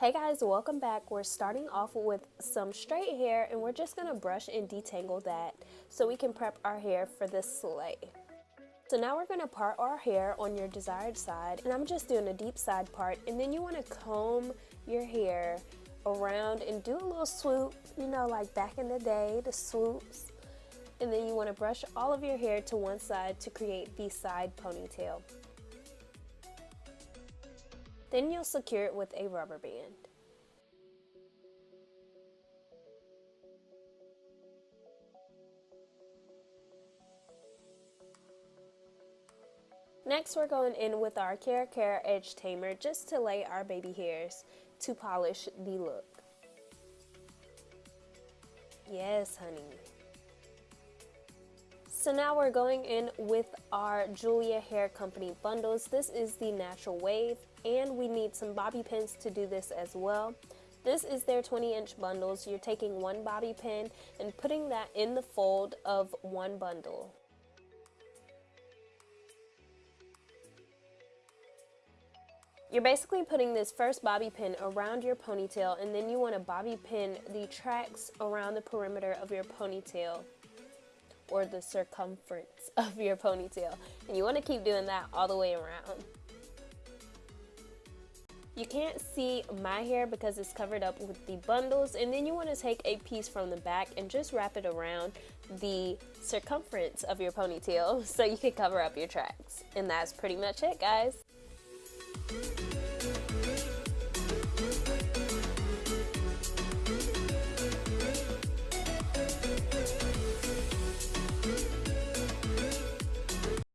Hey guys, welcome back. We're starting off with some straight hair and we're just gonna brush and detangle that so we can prep our hair for this slay. So now we're gonna part our hair on your desired side and I'm just doing a deep side part and then you wanna comb your hair around and do a little swoop, you know, like back in the day, the swoops. And then you wanna brush all of your hair to one side to create the side ponytail. Then you'll secure it with a rubber band. Next we're going in with our KeraCare Edge Tamer just to lay our baby hairs to polish the look. Yes, honey. So now we're going in with our Julia Hair Company bundles. This is the Natural Wave and we need some bobby pins to do this as well. This is their 20 inch bundles. You're taking one bobby pin and putting that in the fold of one bundle. You're basically putting this first bobby pin around your ponytail and then you want to bobby pin the tracks around the perimeter of your ponytail or the circumference of your ponytail. And you want to keep doing that all the way around. You can't see my hair because it's covered up with the bundles and then you want to take a piece from the back and just wrap it around the circumference of your ponytail so you can cover up your tracks. And that's pretty much it guys.